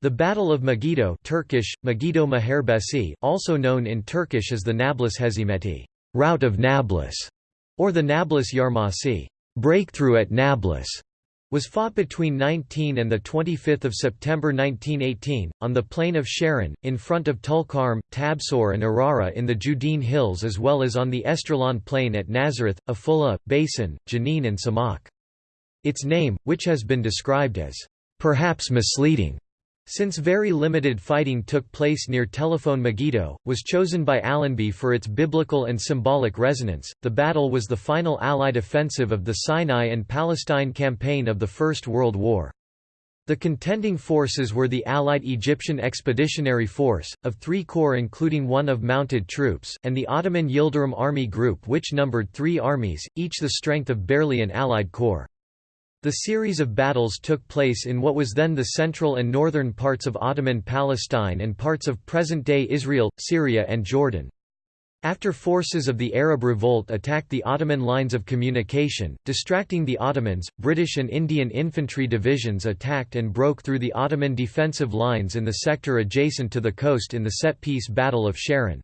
The Battle of Megiddo Turkish, Megiddo Muharebesi, also known in Turkish as the Nablus Hezimeti rout of Nablus", or the Nablus Yarmasi breakthrough at Nablus", was fought between 19 and 25 September 1918, on the plain of Sharon, in front of Tulkarm, Tabsor and Arara in the Judean Hills as well as on the Esdraelon plain at Nazareth, Afullah, Basin, Jenin and Samak. Its name, which has been described as, "...perhaps misleading," Since very limited fighting took place near Telephone Megiddo, was chosen by Allenby for its biblical and symbolic resonance. The battle was the final Allied offensive of the Sinai and Palestine campaign of the First World War. The contending forces were the Allied Egyptian Expeditionary Force, of three corps including one of mounted troops, and the Ottoman Yildirim Army Group which numbered three armies, each the strength of barely an Allied corps. The series of battles took place in what was then the central and northern parts of Ottoman Palestine and parts of present-day Israel, Syria and Jordan. After forces of the Arab Revolt attacked the Ottoman lines of communication, distracting the Ottomans, British and Indian infantry divisions attacked and broke through the Ottoman defensive lines in the sector adjacent to the coast in the set-piece Battle of Sharon.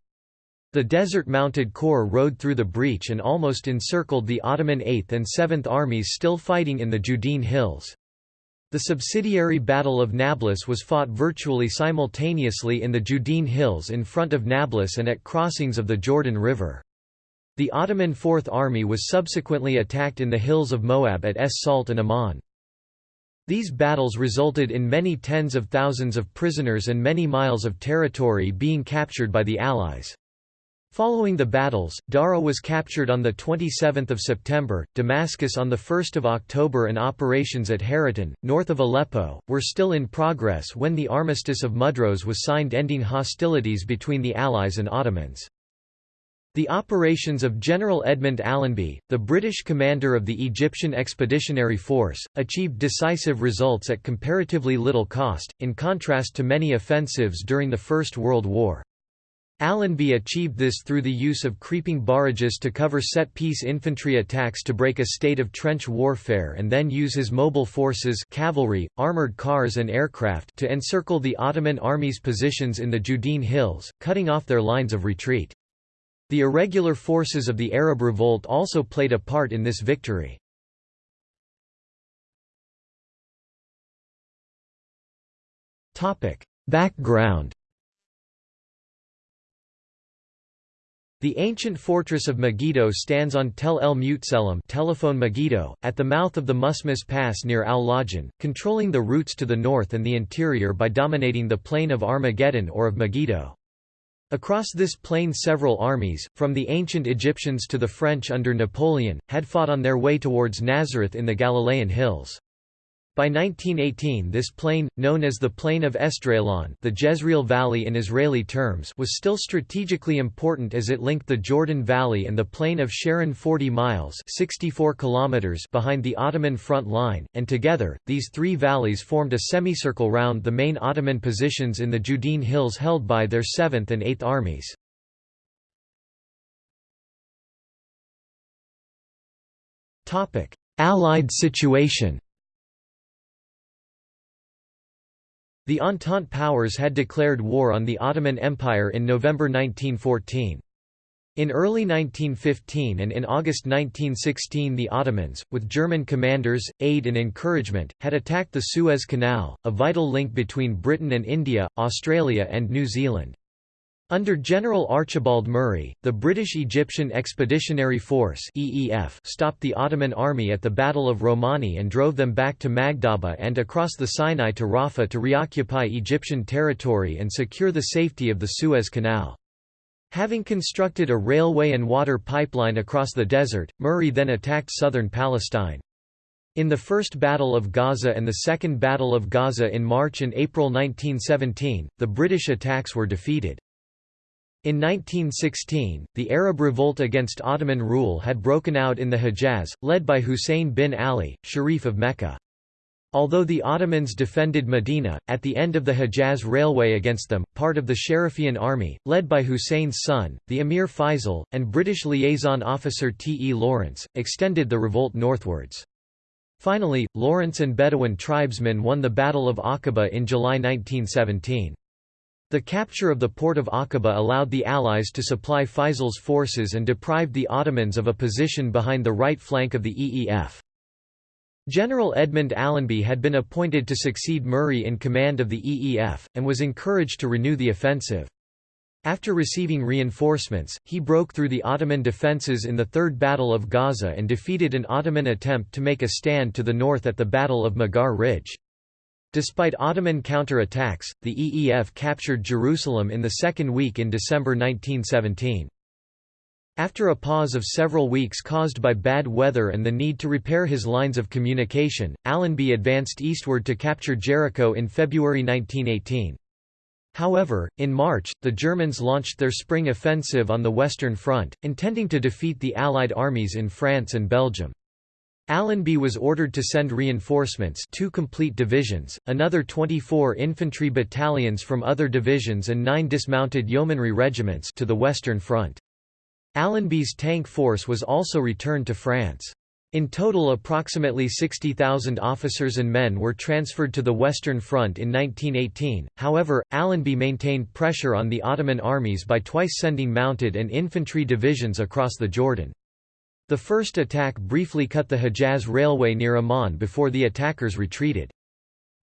The Desert Mounted Corps rode through the breach and almost encircled the Ottoman 8th and 7th armies still fighting in the Judean Hills. The subsidiary Battle of Nablus was fought virtually simultaneously in the Judean Hills in front of Nablus and at crossings of the Jordan River. The Ottoman Fourth Army was subsequently attacked in the hills of Moab at Es Salt and Amman. These battles resulted in many tens of thousands of prisoners and many miles of territory being captured by the Allies. Following the battles, Dara was captured on 27 September, Damascus on 1 October and operations at Haritan, north of Aleppo, were still in progress when the Armistice of Mudros was signed ending hostilities between the Allies and Ottomans. The operations of General Edmund Allenby, the British commander of the Egyptian Expeditionary Force, achieved decisive results at comparatively little cost, in contrast to many offensives during the First World War. Allenby achieved this through the use of creeping barrages to cover set-piece infantry attacks to break a state of trench warfare and then use his mobile forces cavalry, armoured cars and aircraft to encircle the Ottoman army's positions in the Judean Hills, cutting off their lines of retreat. The irregular forces of the Arab Revolt also played a part in this victory. Background The ancient fortress of Megiddo stands on Tel El Mutselem telephone Megiddo, at the mouth of the Musmus Pass near Al-Lajan, controlling the routes to the north and the interior by dominating the plain of Armageddon or of Megiddo. Across this plain several armies, from the ancient Egyptians to the French under Napoleon, had fought on their way towards Nazareth in the Galilean hills. By 1918 this plain, known as the Plain of Esdraelon the Jezreel Valley in Israeli terms was still strategically important as it linked the Jordan Valley and the Plain of Sharon 40 miles 64 kilometers behind the Ottoman front line, and together, these three valleys formed a semicircle round the main Ottoman positions in the Judean Hills held by their 7th and 8th armies. Allied situation The Entente powers had declared war on the Ottoman Empire in November 1914. In early 1915 and in August 1916 the Ottomans, with German commanders, aid and encouragement, had attacked the Suez Canal, a vital link between Britain and India, Australia and New Zealand. Under General Archibald Murray, the British Egyptian Expeditionary Force (EEF) stopped the Ottoman army at the Battle of Romani and drove them back to Magdhaba and across the Sinai to Rafah to reoccupy Egyptian territory and secure the safety of the Suez Canal. Having constructed a railway and water pipeline across the desert, Murray then attacked southern Palestine. In the First Battle of Gaza and the Second Battle of Gaza in March and April 1917, the British attacks were defeated. In 1916, the Arab revolt against Ottoman rule had broken out in the Hejaz, led by Hussein bin Ali, Sharif of Mecca. Although the Ottomans defended Medina, at the end of the Hejaz Railway against them, part of the Sharifian army, led by Hussein's son, the Emir Faisal, and British liaison officer T. E. Lawrence, extended the revolt northwards. Finally, Lawrence and Bedouin tribesmen won the Battle of Aqaba in July 1917. The capture of the port of Aqaba allowed the Allies to supply Faisal's forces and deprived the Ottomans of a position behind the right flank of the EEF. General Edmund Allenby had been appointed to succeed Murray in command of the EEF, and was encouraged to renew the offensive. After receiving reinforcements, he broke through the Ottoman defences in the Third Battle of Gaza and defeated an Ottoman attempt to make a stand to the north at the Battle of Mughar Ridge. Despite Ottoman counter-attacks, the EEF captured Jerusalem in the second week in December 1917. After a pause of several weeks caused by bad weather and the need to repair his lines of communication, Allenby advanced eastward to capture Jericho in February 1918. However, in March, the Germans launched their spring offensive on the Western Front, intending to defeat the Allied armies in France and Belgium. Allenby was ordered to send reinforcements two complete divisions, another 24 infantry battalions from other divisions and nine dismounted yeomanry regiments to the Western Front. Allenby's tank force was also returned to France. In total approximately 60,000 officers and men were transferred to the Western Front in 1918, however, Allenby maintained pressure on the Ottoman armies by twice sending mounted and infantry divisions across the Jordan. The first attack briefly cut the Hejaz Railway near Amman before the attackers retreated.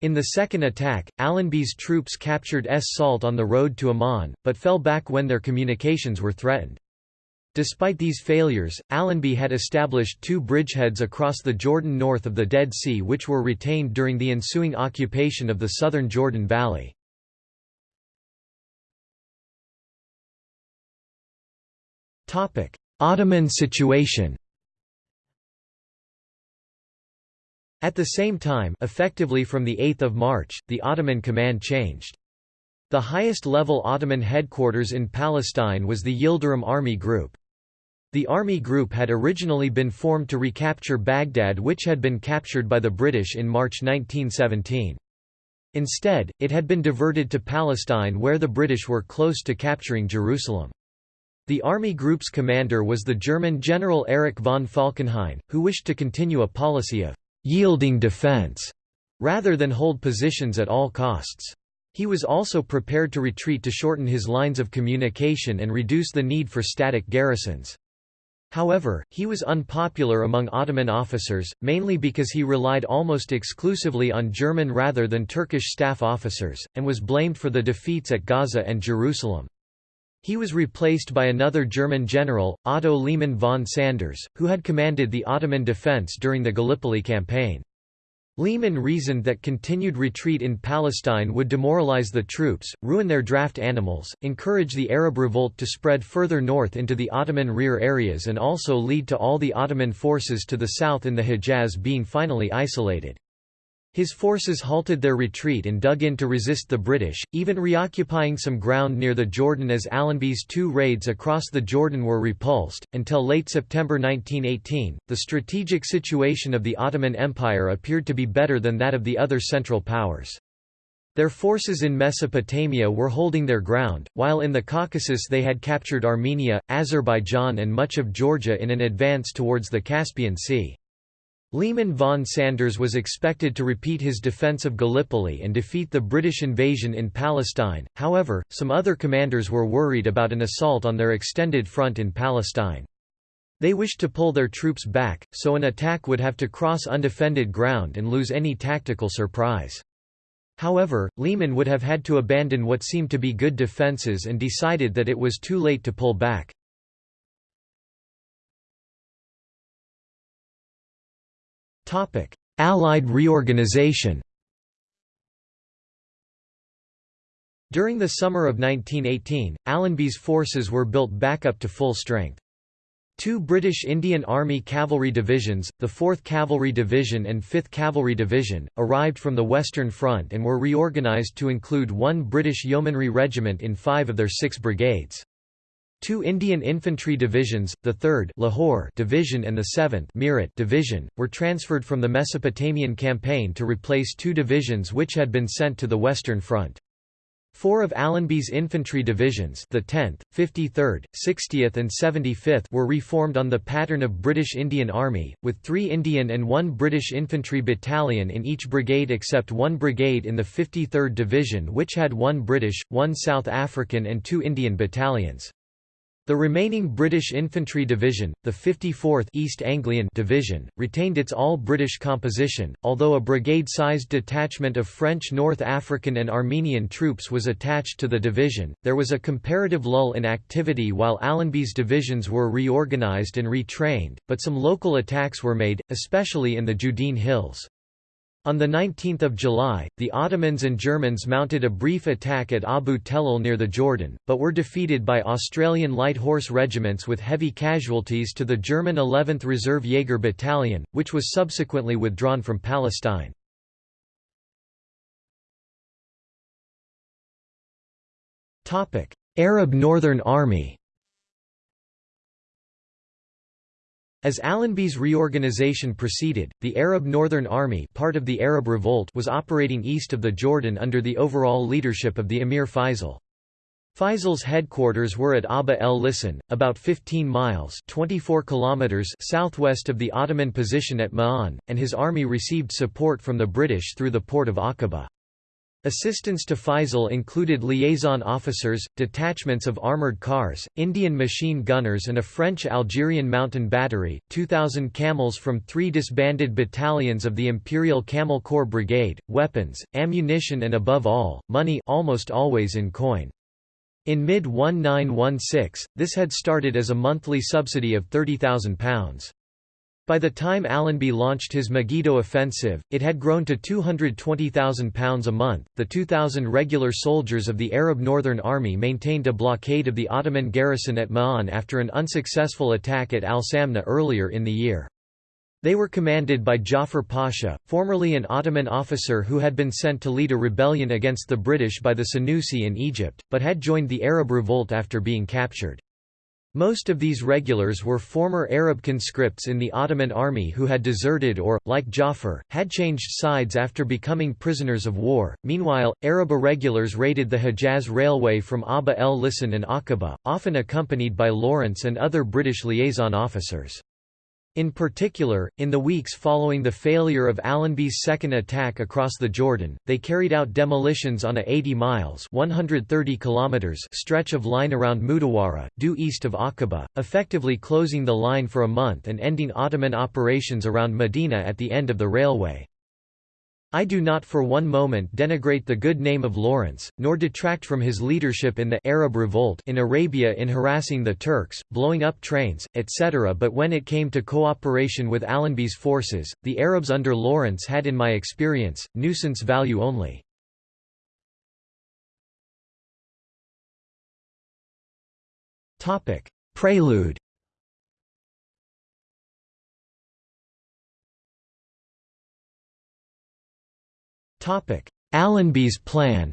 In the second attack, Allenby's troops captured Es Salt on the road to Amman, but fell back when their communications were threatened. Despite these failures, Allenby had established two bridgeheads across the Jordan north of the Dead Sea which were retained during the ensuing occupation of the southern Jordan Valley. Ottoman situation At the same time effectively from 8 March, the Ottoman command changed. The highest-level Ottoman headquarters in Palestine was the Yildirim Army Group. The army group had originally been formed to recapture Baghdad which had been captured by the British in March 1917. Instead, it had been diverted to Palestine where the British were close to capturing Jerusalem. The army group's commander was the German General Erich von Falkenhayn, who wished to continue a policy of «yielding defense» rather than hold positions at all costs. He was also prepared to retreat to shorten his lines of communication and reduce the need for static garrisons. However, he was unpopular among Ottoman officers, mainly because he relied almost exclusively on German rather than Turkish staff officers, and was blamed for the defeats at Gaza and Jerusalem. He was replaced by another German general, Otto Liman von Sanders, who had commanded the Ottoman defense during the Gallipoli campaign. Liman reasoned that continued retreat in Palestine would demoralize the troops, ruin their draft animals, encourage the Arab revolt to spread further north into the Ottoman rear areas and also lead to all the Ottoman forces to the south in the Hejaz being finally isolated. His forces halted their retreat and dug in to resist the British, even reoccupying some ground near the Jordan as Allenby's two raids across the Jordan were repulsed. Until late September 1918, the strategic situation of the Ottoman Empire appeared to be better than that of the other Central Powers. Their forces in Mesopotamia were holding their ground, while in the Caucasus they had captured Armenia, Azerbaijan and much of Georgia in an advance towards the Caspian Sea. Liman von Sanders was expected to repeat his defense of Gallipoli and defeat the British invasion in Palestine, however, some other commanders were worried about an assault on their extended front in Palestine. They wished to pull their troops back, so an attack would have to cross undefended ground and lose any tactical surprise. However, Liman would have had to abandon what seemed to be good defences and decided that it was too late to pull back. Allied reorganization During the summer of 1918, Allenby's forces were built back up to full strength. Two British Indian Army cavalry divisions, the 4th Cavalry Division and 5th Cavalry Division, arrived from the Western Front and were reorganised to include one British Yeomanry regiment in five of their six brigades. Two Indian infantry divisions, the 3rd Lahore Division and the 7th Meerut Division, were transferred from the Mesopotamian campaign to replace two divisions which had been sent to the Western Front. Four of Allenby's infantry divisions the 10th, 53rd, 60th and 75th were reformed on the pattern of British Indian Army, with three Indian and one British infantry battalion in each brigade except one brigade in the 53rd Division which had one British, one South African and two Indian battalions. The remaining British Infantry Division, the 54th East Anglian Division, retained its all-British composition, although a brigade-sized detachment of French North African and Armenian troops was attached to the division. There was a comparative lull in activity while Allenby's divisions were reorganised and retrained, but some local attacks were made, especially in the Judean Hills. On 19 July, the Ottomans and Germans mounted a brief attack at Abu Tellal near the Jordan, but were defeated by Australian light horse regiments with heavy casualties to the German 11th Reserve Jaeger Battalion, which was subsequently withdrawn from Palestine. Arab Northern Army As Allenby's reorganization proceeded, the Arab Northern Army part of the Arab Revolt was operating east of the Jordan under the overall leadership of the Emir Faisal. Faisal's headquarters were at Abba el Lisan, about 15 miles 24 kilometers southwest of the Ottoman position at Ma'an, and his army received support from the British through the port of Aqaba. Assistance to Faisal included liaison officers, detachments of armoured cars, Indian machine gunners and a French-Algerian mountain battery, 2,000 camels from three disbanded battalions of the Imperial Camel Corps Brigade, weapons, ammunition and above all, money almost always in coin. In mid-1916, this had started as a monthly subsidy of £30,000. By the time Allenby launched his Megiddo offensive, it had grown to £220,000 a month. The 2,000 regular soldiers of the Arab Northern Army maintained a blockade of the Ottoman garrison at Ma'an after an unsuccessful attack at Al Samna earlier in the year. They were commanded by Jafar Pasha, formerly an Ottoman officer who had been sent to lead a rebellion against the British by the Senussi in Egypt, but had joined the Arab revolt after being captured. Most of these regulars were former Arab conscripts in the Ottoman army who had deserted or, like Jafar, had changed sides after becoming prisoners of war. Meanwhile, Arab irregulars raided the Hejaz Railway from Abba el Lisan and Aqaba, often accompanied by Lawrence and other British liaison officers. In particular, in the weeks following the failure of Allenby's second attack across the Jordan, they carried out demolitions on a 80 miles 130 kilometers stretch of line around Mudawara, due east of Aqaba, effectively closing the line for a month and ending Ottoman operations around Medina at the end of the railway. I do not for one moment denigrate the good name of Lawrence, nor detract from his leadership in the Arab revolt in Arabia in harassing the Turks, blowing up trains, etc. But when it came to cooperation with Allenby's forces, the Arabs under Lawrence had in my experience, nuisance value only. Prelude Allenby's plan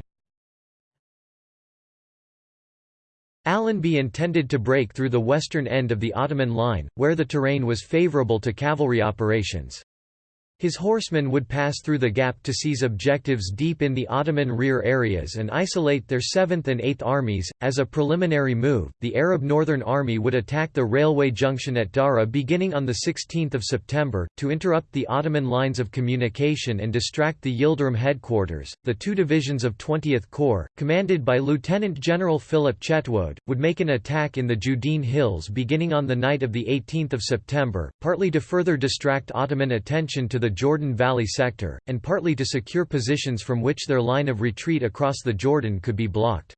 Allenby intended to break through the western end of the Ottoman line, where the terrain was favourable to cavalry operations. His horsemen would pass through the gap to seize objectives deep in the Ottoman rear areas and isolate their 7th and 8th armies. As a preliminary move, the Arab Northern Army would attack the railway junction at Dara beginning on 16 September, to interrupt the Ottoman lines of communication and distract the Yildirim headquarters. The two divisions of 20th Corps, commanded by Lieutenant General Philip Chetwode, would make an attack in the Judean Hills beginning on the night of 18 September, partly to further distract Ottoman attention to the the Jordan Valley sector, and partly to secure positions from which their line of retreat across the Jordan could be blocked.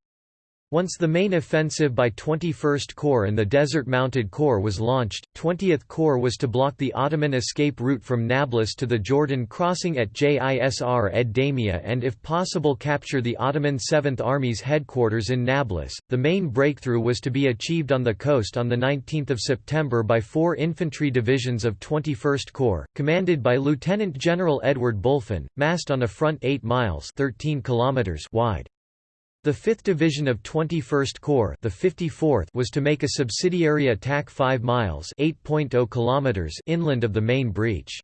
Once the main offensive by 21st Corps and the Desert Mounted Corps was launched, 20th Corps was to block the Ottoman escape route from Nablus to the Jordan crossing at Jisr ed Damia and if possible capture the Ottoman 7th Army's headquarters in Nablus. The main breakthrough was to be achieved on the coast on 19 September by four infantry divisions of 21st Corps, commanded by Lieutenant General Edward Bulfin, massed on a front 8 miles 13 kilometers wide. The 5th Division of 21st Corps the 54th was to make a subsidiary attack 5 miles 8.0 kilometers inland of the main breach.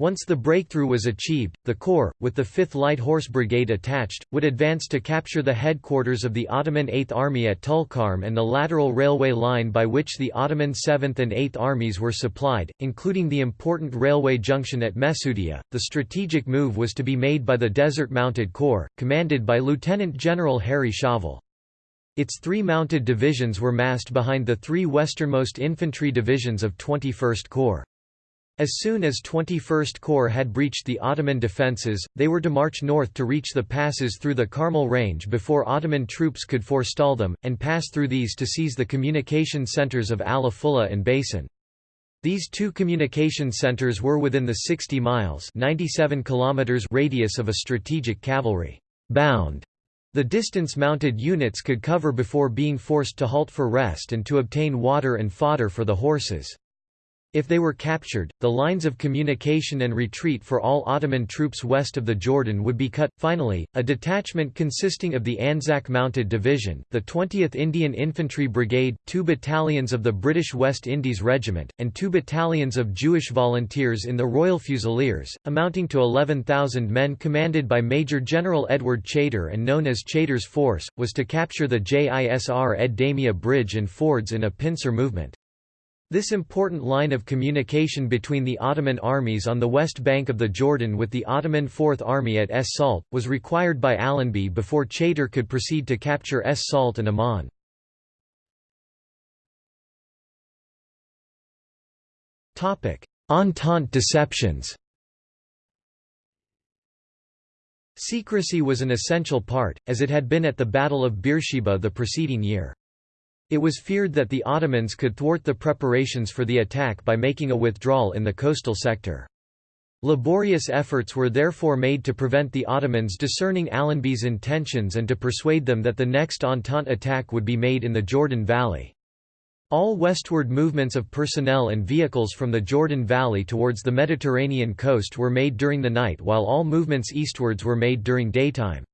Once the breakthrough was achieved, the Corps, with the 5th Light Horse Brigade attached, would advance to capture the headquarters of the Ottoman Eighth Army at Tulkarm and the lateral railway line by which the Ottoman 7th and 8th Armies were supplied, including the important railway junction at Mesudia. The strategic move was to be made by the Desert Mounted Corps, commanded by Lieutenant General Harry Chauvel. Its three mounted divisions were massed behind the three westernmost infantry divisions of 21st Corps. As soon as 21st Corps had breached the Ottoman defences, they were to march north to reach the passes through the Carmel Range before Ottoman troops could forestall them, and pass through these to seize the communication centres of Al-Afullah and Basin. These two communication centres were within the 60 miles 97 kilometers radius of a strategic cavalry bound. The distance mounted units could cover before being forced to halt for rest and to obtain water and fodder for the horses. If they were captured, the lines of communication and retreat for all Ottoman troops west of the Jordan would be cut. Finally, a detachment consisting of the Anzac Mounted Division, the 20th Indian Infantry Brigade, two battalions of the British West Indies Regiment, and two battalions of Jewish volunteers in the Royal Fusiliers, amounting to 11,000 men commanded by Major General Edward Chaytor and known as Chaytor's Force, was to capture the Jisr ed Damia Bridge and fords in a pincer movement. This important line of communication between the Ottoman armies on the west bank of the Jordan with the Ottoman Fourth Army at Es Salt, was required by Allenby before Chaytor could proceed to capture Es Salt and Amman. Entente deceptions Secrecy was an essential part, as it had been at the Battle of Beersheba the preceding year. It was feared that the Ottomans could thwart the preparations for the attack by making a withdrawal in the coastal sector. Laborious efforts were therefore made to prevent the Ottomans discerning Allenby's intentions and to persuade them that the next Entente attack would be made in the Jordan Valley. All westward movements of personnel and vehicles from the Jordan Valley towards the Mediterranean coast were made during the night while all movements eastwards were made during daytime.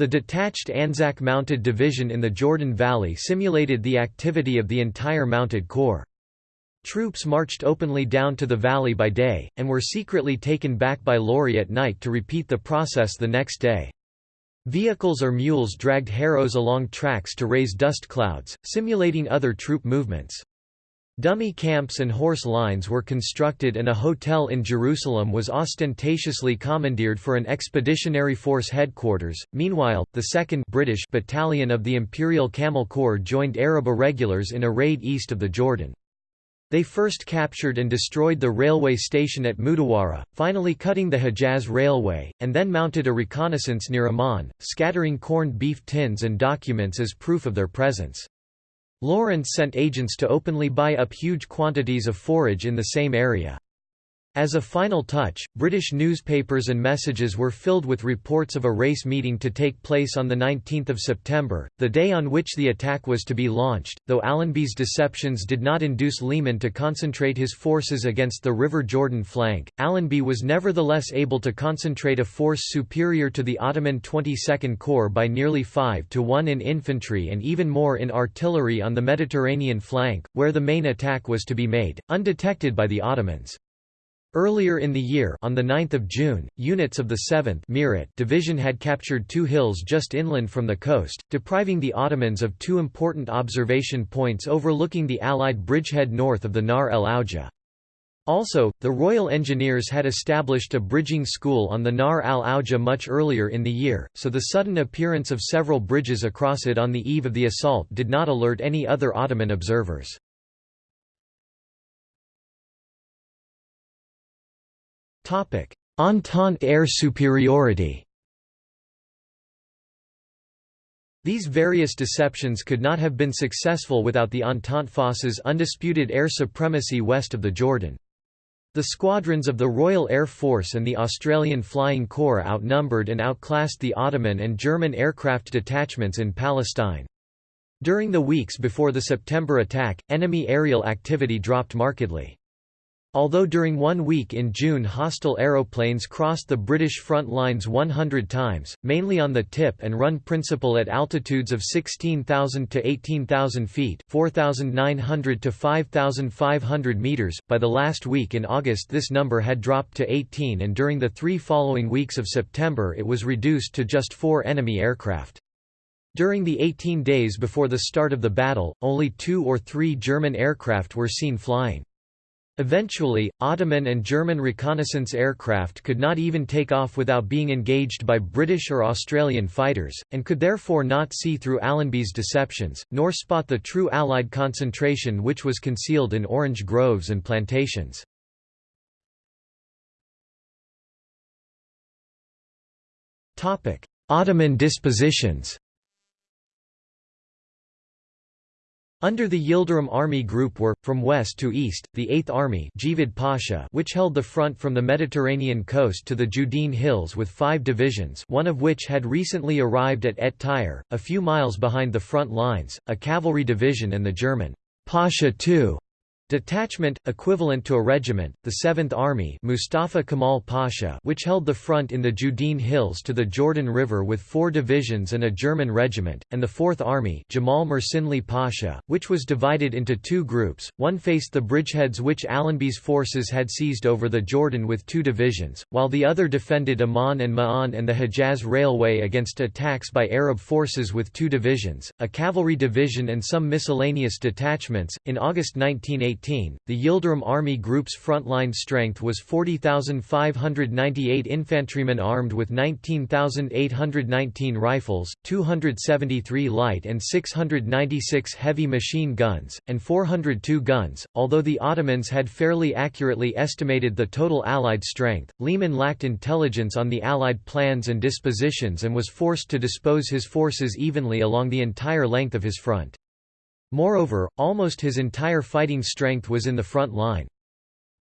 The detached Anzac Mounted Division in the Jordan Valley simulated the activity of the entire Mounted Corps. Troops marched openly down to the valley by day, and were secretly taken back by lorry at night to repeat the process the next day. Vehicles or mules dragged harrows along tracks to raise dust clouds, simulating other troop movements. Dummy camps and horse lines were constructed and a hotel in Jerusalem was ostentatiously commandeered for an expeditionary force headquarters. Meanwhile, the 2nd British Battalion of the Imperial Camel Corps joined Arab irregulars in a raid east of the Jordan. They first captured and destroyed the railway station at Mudawara, finally cutting the Hejaz Railway, and then mounted a reconnaissance near Amman, scattering corned beef tins and documents as proof of their presence. Lawrence sent agents to openly buy up huge quantities of forage in the same area. As a final touch, British newspapers and messages were filled with reports of a race meeting to take place on 19 September, the day on which the attack was to be launched. Though Allenby's deceptions did not induce Liman to concentrate his forces against the River Jordan flank, Allenby was nevertheless able to concentrate a force superior to the Ottoman 22nd Corps by nearly 5 to 1 in infantry and even more in artillery on the Mediterranean flank, where the main attack was to be made, undetected by the Ottomans. Earlier in the year on the 9th of June, units of the 7th Meerut Division had captured two hills just inland from the coast, depriving the Ottomans of two important observation points overlooking the Allied bridgehead north of the Nahr el Auja. Also, the Royal Engineers had established a bridging school on the Nahr al Auja much earlier in the year, so the sudden appearance of several bridges across it on the eve of the assault did not alert any other Ottoman observers. Entente air superiority These various deceptions could not have been successful without the Entente forces' undisputed air supremacy west of the Jordan. The squadrons of the Royal Air Force and the Australian Flying Corps outnumbered and outclassed the Ottoman and German aircraft detachments in Palestine. During the weeks before the September attack, enemy aerial activity dropped markedly. Although during one week in June hostile aeroplanes crossed the British front lines 100 times, mainly on the tip and run principle at altitudes of 16,000 to 18,000 feet 4,900 to 5,500 meters, by the last week in August this number had dropped to 18 and during the three following weeks of September it was reduced to just four enemy aircraft. During the 18 days before the start of the battle, only two or three German aircraft were seen flying. Eventually, Ottoman and German reconnaissance aircraft could not even take off without being engaged by British or Australian fighters, and could therefore not see through Allenby's deceptions, nor spot the true Allied concentration which was concealed in orange groves and plantations. Ottoman dispositions Under the Yildirim Army Group were, from west to east, the 8th Army Pasha which held the front from the Mediterranean coast to the Judean Hills with five divisions one of which had recently arrived at Et Tyre, a few miles behind the front lines, a cavalry division and the German Pasha II Detachment, equivalent to a regiment, the 7th Army Mustafa Kemal Pasha which held the front in the Judean Hills to the Jordan River with four divisions and a German regiment, and the 4th Army Jamal Mersinli Pasha, which was divided into two groups, one faced the bridgeheads which Allenby's forces had seized over the Jordan with two divisions, while the other defended Amman and Ma'an and the Hejaz Railway against attacks by Arab forces with two divisions, a cavalry division and some miscellaneous detachments. In August 1918 the Yildirim Army Group's frontline strength was 40,598 infantrymen armed with 19,819 rifles, 273 light and 696 heavy machine guns, and 402 guns. Although the Ottomans had fairly accurately estimated the total Allied strength, Liman lacked intelligence on the Allied plans and dispositions and was forced to dispose his forces evenly along the entire length of his front. Moreover, almost his entire fighting strength was in the front line.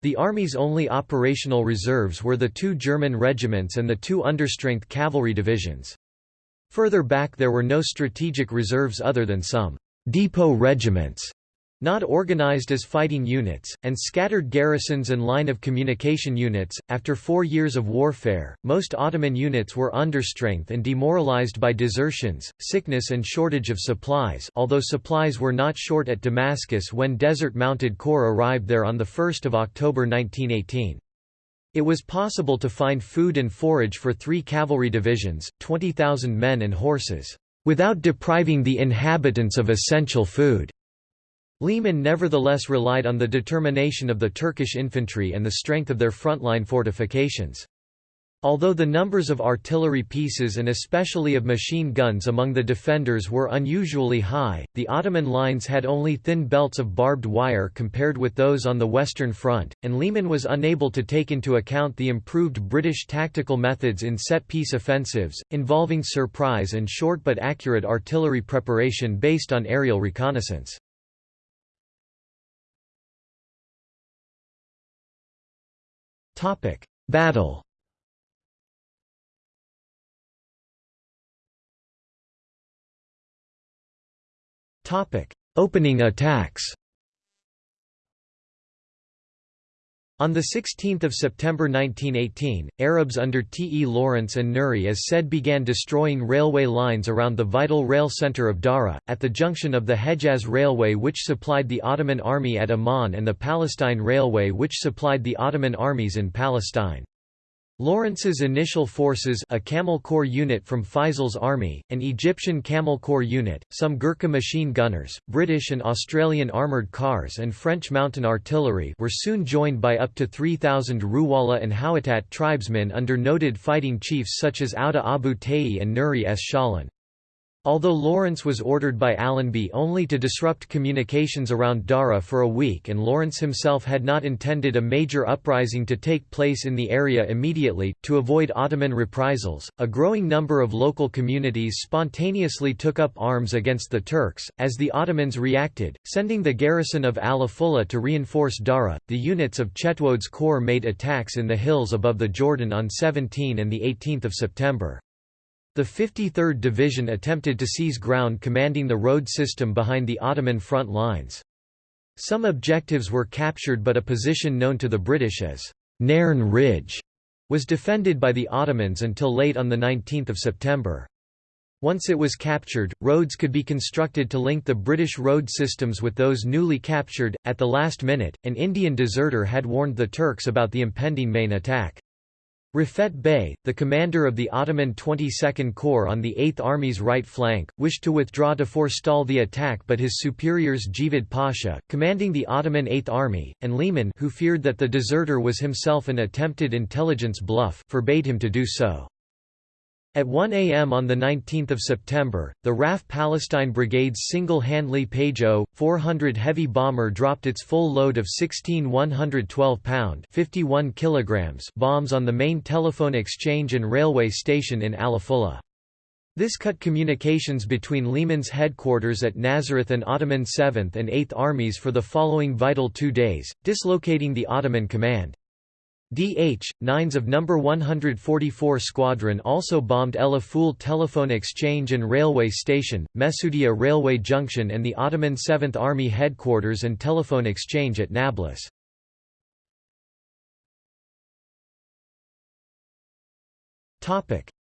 The Army's only operational reserves were the two German regiments and the two understrength cavalry divisions. Further back there were no strategic reserves other than some depot regiments not organized as fighting units, and scattered garrisons and line of communication units. After four years of warfare, most Ottoman units were understrength and demoralized by desertions, sickness, and shortage of supplies, although supplies were not short at Damascus when Desert Mounted Corps arrived there on 1 October 1918. It was possible to find food and forage for three cavalry divisions, 20,000 men and horses, without depriving the inhabitants of essential food. Liman nevertheless relied on the determination of the Turkish infantry and the strength of their frontline fortifications. Although the numbers of artillery pieces and especially of machine guns among the defenders were unusually high, the Ottoman lines had only thin belts of barbed wire compared with those on the Western Front, and Liman was unable to take into account the improved British tactical methods in set-piece offensives, involving surprise and short but accurate artillery preparation based on aerial reconnaissance. Topic: Battle. Topic: Opening attacks. On 16 September 1918, Arabs under T. E. Lawrence and Nuri as-Said began destroying railway lines around the vital rail center of Dara, at the junction of the Hejaz Railway which supplied the Ottoman army at Amman and the Palestine Railway which supplied the Ottoman armies in Palestine. Lawrence's initial forces a Camel Corps unit from Faisal's army, an Egyptian Camel Corps unit, some Gurkha machine gunners, British and Australian armoured cars and French mountain artillery were soon joined by up to 3,000 Ruwala and Hawattat tribesmen under noted fighting chiefs such as Auda Abu Tayi and Nuri S. Shalan. Although Lawrence was ordered by Allenby only to disrupt communications around Dara for a week and Lawrence himself had not intended a major uprising to take place in the area immediately, to avoid Ottoman reprisals, a growing number of local communities spontaneously took up arms against the Turks, as the Ottomans reacted, sending the garrison of Al-Afullah to reinforce Dara. The units of Chetwode's corps made attacks in the hills above the Jordan on 17 and 18 September. The 53rd Division attempted to seize ground commanding the road system behind the Ottoman front lines. Some objectives were captured but a position known to the British as Nairn Ridge was defended by the Ottomans until late on 19 September. Once it was captured, roads could be constructed to link the British road systems with those newly captured. At the last minute, an Indian deserter had warned the Turks about the impending main attack. Rafet Bey, the commander of the Ottoman 22nd Corps on the 8th Army's right flank, wished to withdraw to forestall the attack but his superiors Jevad Pasha, commanding the Ottoman 8th Army, and Liman who feared that the deserter was himself an attempted intelligence bluff forbade him to do so. At 1 a.m. on 19 September, the RAF Palestine Brigade's single Handley Page 400 heavy bomber dropped its full load of 16 112-pound bombs on the main telephone exchange and railway station in Al-Afullah. This cut communications between Liman's headquarters at Nazareth and Ottoman 7th and 8th Armies for the following vital two days, dislocating the Ottoman command. DH, 9s of No. 144 Squadron also bombed El Aful Telephone Exchange and Railway Station, Mesudia Railway Junction and the Ottoman 7th Army Headquarters and Telephone Exchange at Nablus.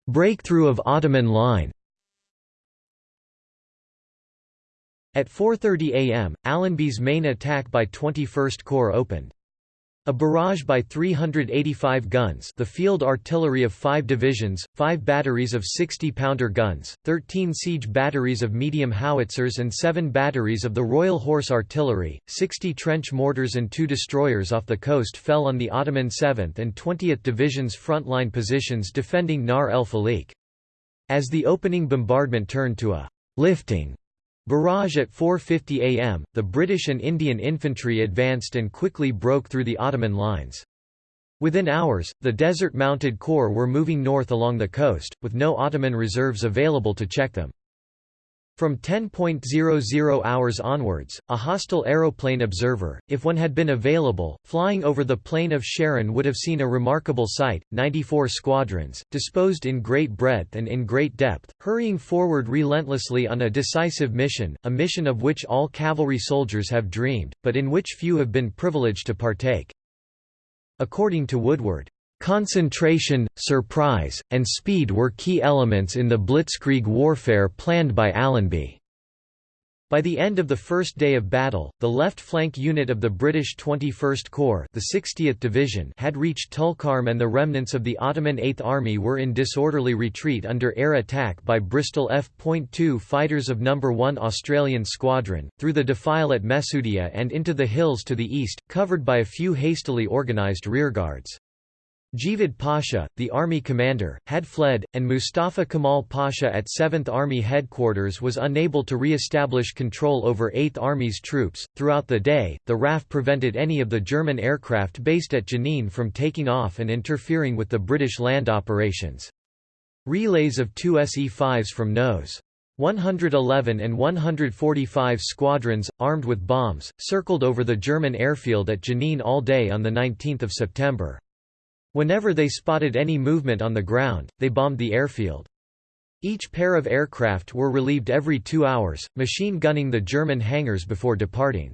Breakthrough of Ottoman line At 4.30 am, Allenby's main attack by 21st Corps opened. A barrage by 385 guns the field artillery of five divisions, five batteries of 60-pounder guns, 13 siege batteries of medium howitzers and seven batteries of the Royal Horse Artillery, 60 trench mortars and two destroyers off the coast fell on the Ottoman 7th and 20th Division's frontline positions defending Nahr el Faliq. As the opening bombardment turned to a lifting Barrage at 4.50 am, the British and Indian infantry advanced and quickly broke through the Ottoman lines. Within hours, the Desert-mounted corps were moving north along the coast, with no Ottoman reserves available to check them. From 10.00 hours onwards, a hostile aeroplane observer, if one had been available, flying over the plain of Sharon would have seen a remarkable sight, 94 squadrons, disposed in great breadth and in great depth, hurrying forward relentlessly on a decisive mission, a mission of which all cavalry soldiers have dreamed, but in which few have been privileged to partake. According to Woodward, Concentration, surprise, and speed were key elements in the blitzkrieg warfare planned by Allenby. By the end of the first day of battle, the left flank unit of the British 21st Corps the 60th Division had reached Tulkarm and the remnants of the Ottoman 8th Army were in disorderly retreat under air attack by Bristol F.2 fighters of No. 1 Australian Squadron, through the defile at Mesudia and into the hills to the east, covered by a few hastily organised rearguards. Jevad Pasha, the army commander, had fled, and Mustafa Kemal Pasha at 7th Army headquarters was unable to re-establish control over 8th Army's troops. Throughout the day, the RAF prevented any of the German aircraft based at Jenin from taking off and interfering with the British land operations. Relays of two SE-5s from NOS. 111 and 145 squadrons, armed with bombs, circled over the German airfield at Jenin all day on 19 September. Whenever they spotted any movement on the ground, they bombed the airfield. Each pair of aircraft were relieved every two hours, machine gunning the German hangars before departing.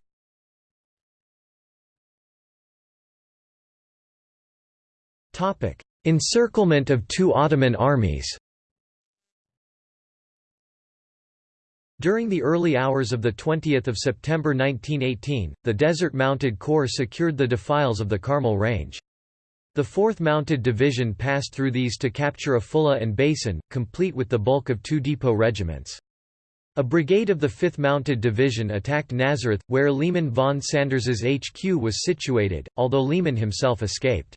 Encirclement of two Ottoman armies During the early hours of 20 September 1918, the Desert Mounted Corps secured the defiles of the Carmel Range. The 4th Mounted Division passed through these to capture Afullah and Basin, complete with the bulk of two depot regiments. A brigade of the 5th Mounted Division attacked Nazareth, where Liman von Sanders's HQ was situated, although Liman himself escaped.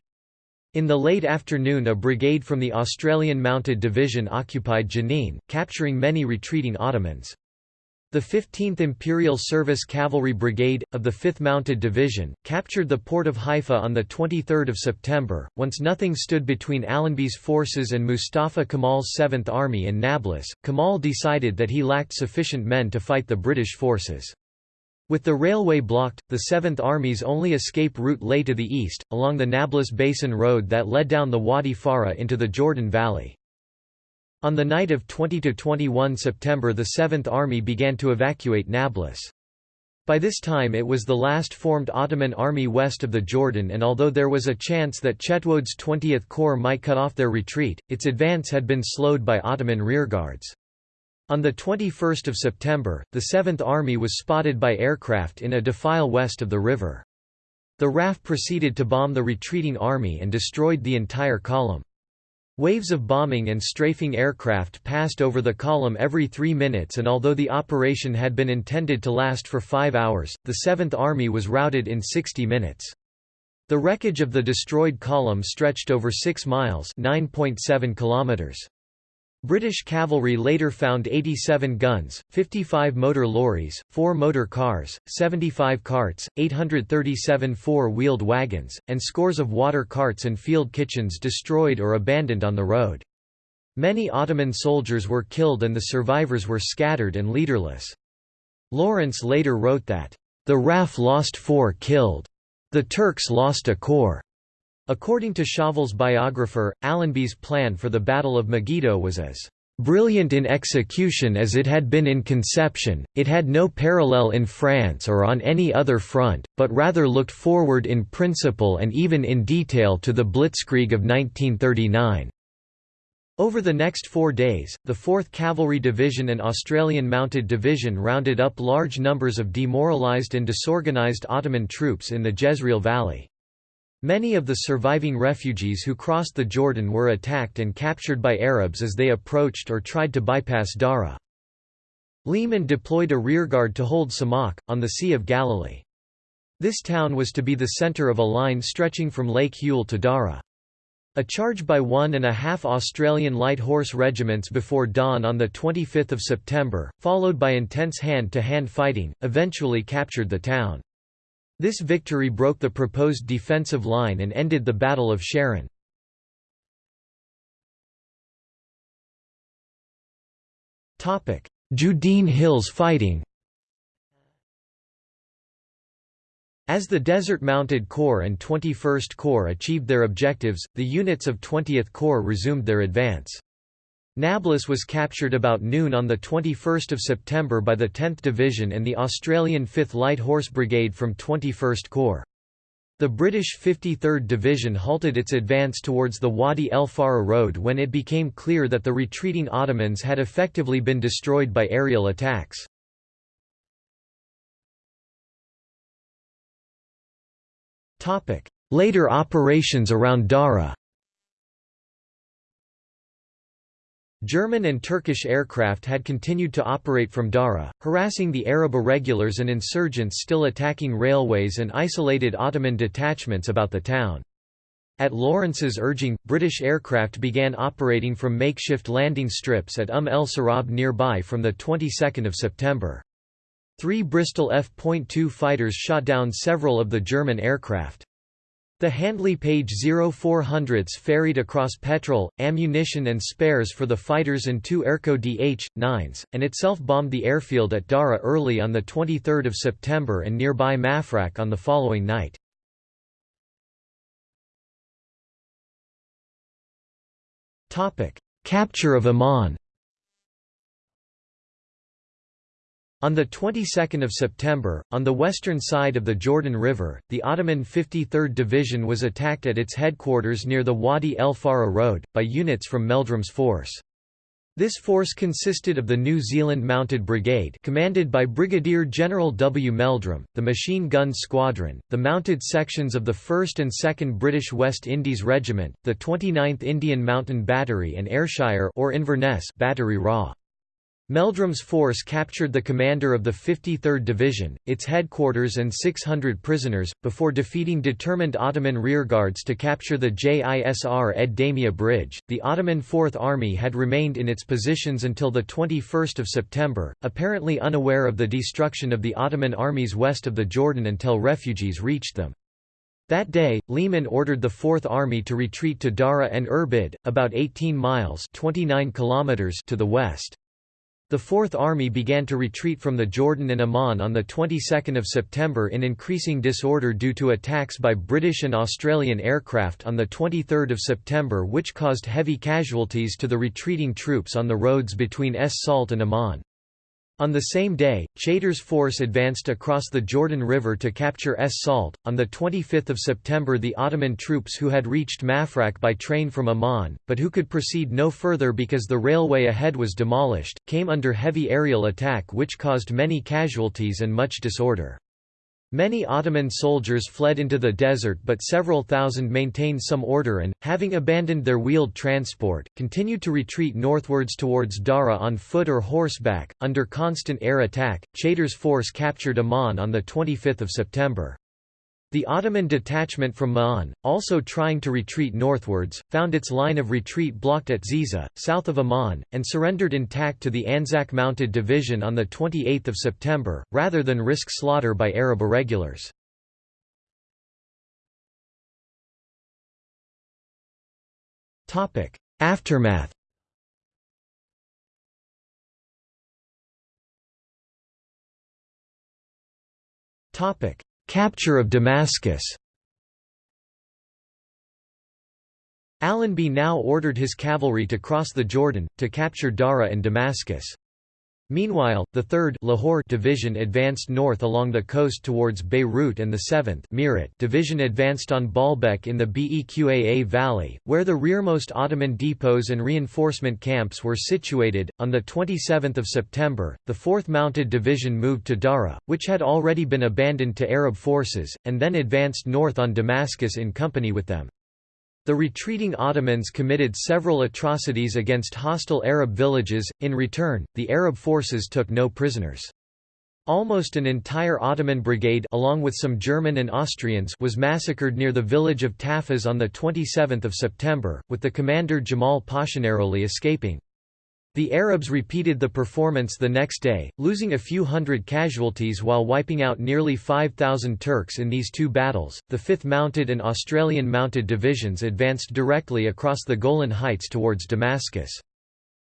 In the late afternoon a brigade from the Australian Mounted Division occupied Jenin, capturing many retreating Ottomans. The 15th Imperial Service Cavalry Brigade, of the 5th Mounted Division, captured the port of Haifa on 23 September. Once nothing stood between Allenby's forces and Mustafa Kemal's 7th Army in Nablus, Kemal decided that he lacked sufficient men to fight the British forces. With the railway blocked, the 7th Army's only escape route lay to the east, along the Nablus Basin Road that led down the Wadi Farah into the Jordan Valley. On the night of 20–21 September the 7th Army began to evacuate Nablus. By this time it was the last formed Ottoman army west of the Jordan and although there was a chance that Chetwode's 20th Corps might cut off their retreat, its advance had been slowed by Ottoman rearguards. On 21 September, the 7th Army was spotted by aircraft in a defile west of the river. The RAF proceeded to bomb the retreating army and destroyed the entire column. Waves of bombing and strafing aircraft passed over the column every three minutes and although the operation had been intended to last for five hours, the Seventh Army was routed in 60 minutes. The wreckage of the destroyed column stretched over 6 miles 9.7 kilometers. British cavalry later found 87 guns, 55 motor lorries, 4 motor cars, 75 carts, 837 four-wheeled wagons, and scores of water carts and field kitchens destroyed or abandoned on the road. Many Ottoman soldiers were killed and the survivors were scattered and leaderless. Lawrence later wrote that, "...the RAF lost four killed. The Turks lost a corps." According to Chauvel's biographer, Allenby's plan for the Battle of Megiddo was as brilliant in execution as it had been in conception, it had no parallel in France or on any other front, but rather looked forward in principle and even in detail to the Blitzkrieg of 1939. Over the next four days, the 4th Cavalry Division and Australian Mounted Division rounded up large numbers of demoralised and disorganised Ottoman troops in the Jezreel Valley. Many of the surviving refugees who crossed the Jordan were attacked and captured by Arabs as they approached or tried to bypass Dara. Liman deployed a rearguard to hold Samak, on the Sea of Galilee. This town was to be the center of a line stretching from Lake Hule to Dara. A charge by one and a half Australian light horse regiments before dawn on 25 September, followed by intense hand-to-hand -hand fighting, eventually captured the town. This victory broke the proposed defensive line and ended the Battle of Sharon. Judean Hills fighting As the Desert Mounted Corps and 21st Corps achieved their objectives, the units of 20th Corps resumed their advance. Nablus was captured about noon on 21 September by the 10th Division and the Australian 5th Light Horse Brigade from 21st Corps. The British 53rd Division halted its advance towards the Wadi El Farah road when it became clear that the retreating Ottomans had effectively been destroyed by aerial attacks. Later operations around Dara German and Turkish aircraft had continued to operate from Dara, harassing the Arab irregulars and insurgents still attacking railways and isolated Ottoman detachments about the town. At Lawrence's urging, British aircraft began operating from makeshift landing strips at Umm el Sarab nearby from the 22nd of September. Three Bristol F.2 fighters shot down several of the German aircraft. The Handley Page 0400s ferried across petrol, ammunition and spares for the fighters and two Airco DH-9s, and itself bombed the airfield at Dara early on 23 September and nearby Mafraq on the following night. Capture of Amman On the 22nd of September, on the western side of the Jordan River, the Ottoman 53rd Division was attacked at its headquarters near the Wadi El Farah Road, by units from Meldrum's force. This force consisted of the New Zealand Mounted Brigade commanded by Brigadier General W. Meldrum, the Machine Gun Squadron, the mounted sections of the 1st and 2nd British West Indies Regiment, the 29th Indian Mountain Battery and Ayrshire or Inverness Battery Raw. Meldrum's force captured the commander of the 53rd Division, its headquarters and 600 prisoners, before defeating determined Ottoman rearguards to capture the Jisr ed Damia bridge. The Ottoman Fourth Army had remained in its positions until 21 September, apparently unaware of the destruction of the Ottoman armies west of the Jordan until refugees reached them. That day, Liman ordered the Fourth Army to retreat to Dara and Irbid, about 18 miles 29 kilometers to the west. The Fourth Army began to retreat from the Jordan and Amman on the 22nd of September in increasing disorder due to attacks by British and Australian aircraft on the 23rd of September which caused heavy casualties to the retreating troops on the roads between Es Salt and Amman. On the same day, Chaytor's force advanced across the Jordan River to capture Es Salt. On 25 September, the Ottoman troops who had reached Mafraq by train from Amman, but who could proceed no further because the railway ahead was demolished, came under heavy aerial attack which caused many casualties and much disorder. Many Ottoman soldiers fled into the desert but several thousand maintained some order and, having abandoned their wheeled transport, continued to retreat northwards towards Dara on foot or horseback. Under constant air attack, Chaytor's force captured Amman on 25 September. The Ottoman detachment from Ma'an, also trying to retreat northwards, found its line of retreat blocked at Ziza, south of Amman, and surrendered intact to the Anzac Mounted Division on 28 September, rather than risk slaughter by Arab irregulars. Aftermath Topic: Capture of Damascus Allenby now ordered his cavalry to cross the Jordan, to capture Dara and Damascus. Meanwhile, the 3rd Lahore Division advanced north along the coast towards Beirut and the 7th Meerut Division advanced on Baalbek in the Beqaa Valley, where the rearmost Ottoman depots and reinforcement camps were situated. On the 27th of September, the 4th Mounted Division moved to Dara, which had already been abandoned to Arab forces, and then advanced north on Damascus in company with them. The retreating Ottomans committed several atrocities against hostile Arab villages, in return, the Arab forces took no prisoners. Almost an entire Ottoman brigade along with some German and Austrians was massacred near the village of Tafaz on 27 September, with the commander Jamal Pasha escaping. The Arabs repeated the performance the next day, losing a few hundred casualties while wiping out nearly 5,000 Turks in these two battles. The 5th Mounted and Australian Mounted Divisions advanced directly across the Golan Heights towards Damascus.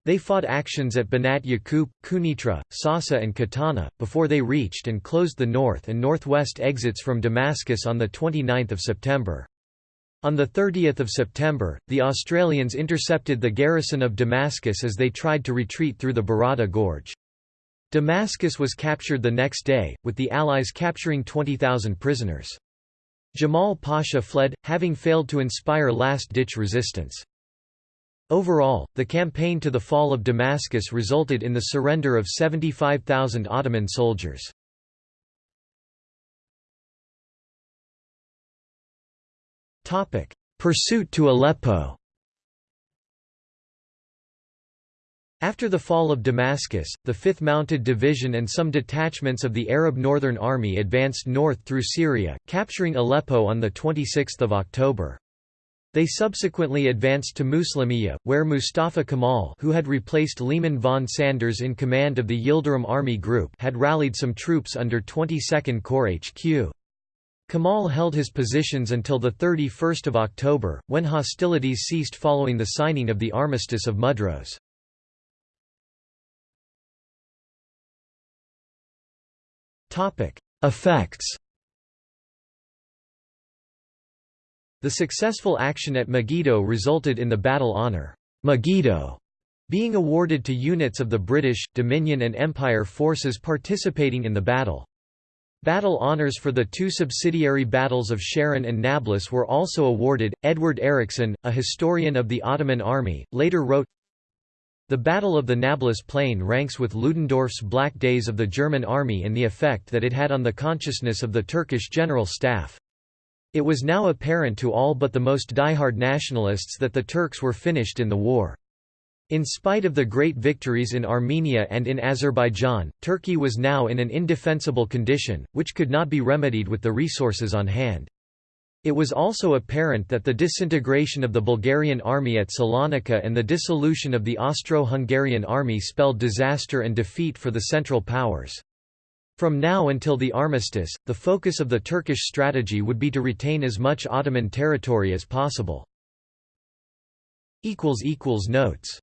They fought actions at Banat Yaqub, Kunitra, Sasa and Katana, before they reached and closed the north and northwest exits from Damascus on 29 September. On 30 September, the Australians intercepted the garrison of Damascus as they tried to retreat through the Barada Gorge. Damascus was captured the next day, with the Allies capturing 20,000 prisoners. Jamal Pasha fled, having failed to inspire last-ditch resistance. Overall, the campaign to the fall of Damascus resulted in the surrender of 75,000 Ottoman soldiers. Pursuit to Aleppo After the fall of Damascus, the 5th Mounted Division and some detachments of the Arab Northern Army advanced north through Syria, capturing Aleppo on 26 October. They subsequently advanced to Muslimiyah, where Mustafa Kemal who had replaced Liman von Sanders in command of the Yildirim Army Group had rallied some troops under 22nd Corps HQ. Kemal held his positions until 31 October, when hostilities ceased following the signing of the Armistice of Mudros. Effects The successful action at Megiddo resulted in the battle honour, Megiddo, being awarded to units of the British, Dominion and Empire forces participating in the battle. Battle honours for the two subsidiary battles of Sharon and Nablus were also awarded. Edward Erickson, a historian of the Ottoman army, later wrote The Battle of the Nablus Plain ranks with Ludendorff's Black Days of the German army in the effect that it had on the consciousness of the Turkish general staff. It was now apparent to all but the most diehard nationalists that the Turks were finished in the war. In spite of the great victories in Armenia and in Azerbaijan, Turkey was now in an indefensible condition, which could not be remedied with the resources on hand. It was also apparent that the disintegration of the Bulgarian army at Salonika and the dissolution of the Austro-Hungarian army spelled disaster and defeat for the Central Powers. From now until the armistice, the focus of the Turkish strategy would be to retain as much Ottoman territory as possible. Notes